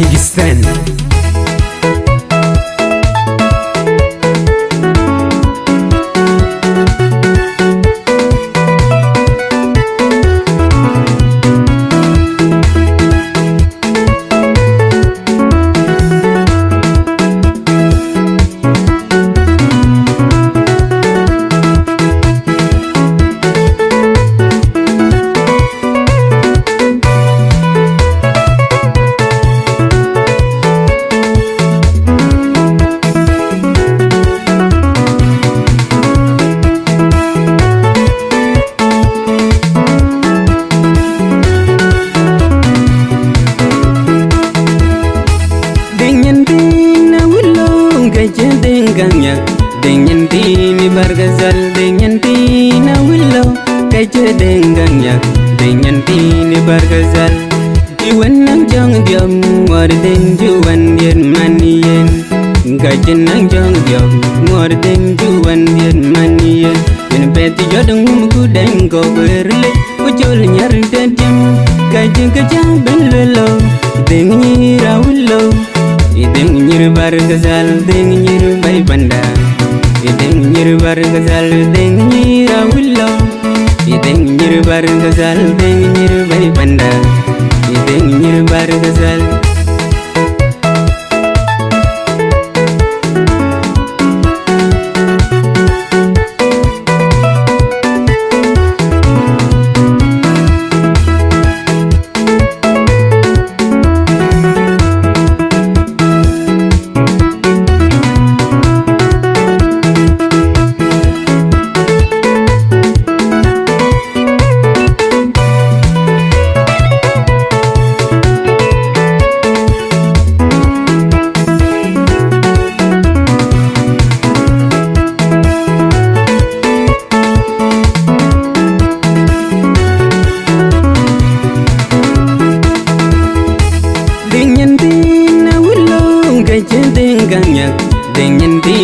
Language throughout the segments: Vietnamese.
Big Stan ganya dengan tini bargazal dengan tina willo kaje denganya dengan tini bargazal. Iwan nang jong diam war den juwan yen maniyen kaje nang jong diam war den juwan yen maniyen yen peti jodong mugu den go gazal deng nyir bay banda ding nyir bar gazal ding nyir awillo ding nyir bar gazal ding nyir bay banda ding nyir bar gazal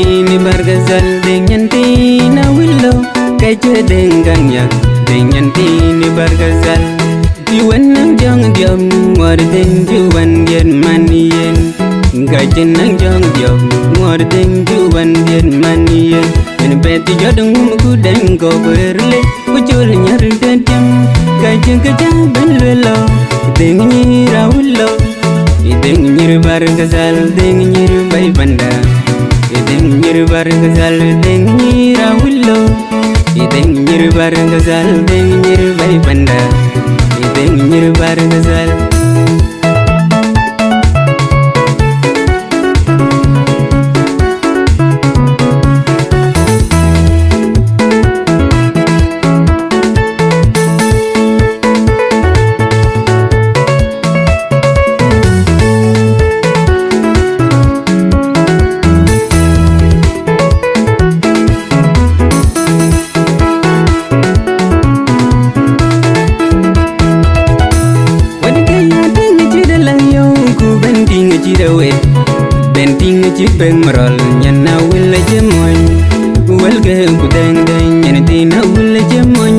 dengan tini bargazal dengan tina willow kaje dengan dengan tini bargazal di wenang jong diam war den juwan yen. Maniyen Gaje nang jong diam war den juwan yen. Manien En beti jodong ku den go berle ku Ujul nyar dedem Gaje gaja ben lelo Deng nyira willow Ideng nyir bar gazal deng nyir bay banda nyir bar gazal deng nyir willo Ideng nyir bar gazal deng nyir bay panda Ideng nyir bar gazal jirawe benting chik beng marol nyan na willa jemoy wel ge ku deng deng nyan tina willa jemoy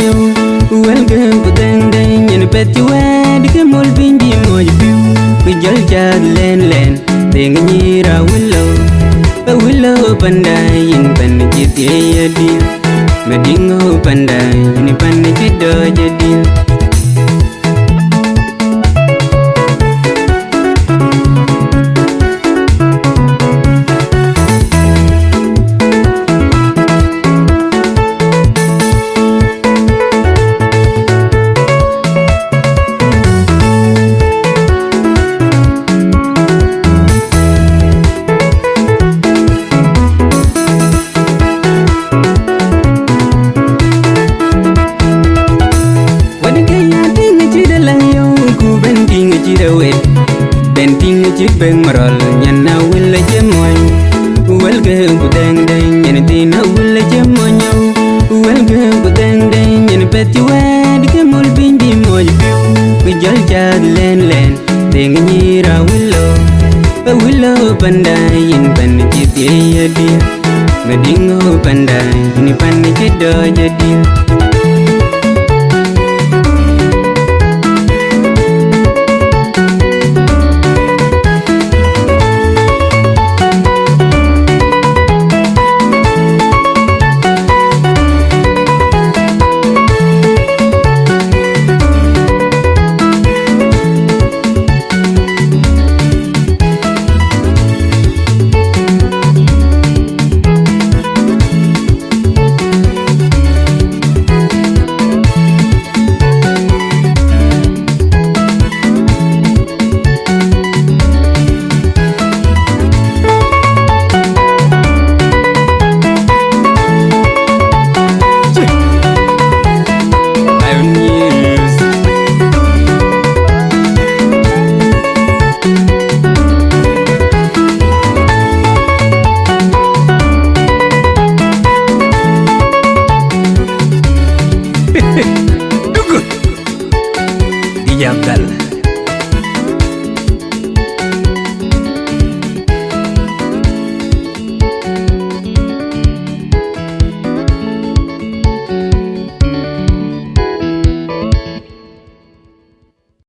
wel ge ku deng deng nyan peti wed ke mol bindi moy biu. Ku jal jad len len deng nyira willo ba willo pandai yin pan jit ye yadil medingo pandai yin pan jit do jadil benting chik beng marol nyan na willa jemoy wel ge ku deng deng nyan tina willa jemoy wel ge ku deng deng nyan peti wed ke mol bindi moy biu ku jal jad len len deng nyira willo ba willo pandai yin pan jit ye yadi medingo pandai ni pan jit do jadi Yabel.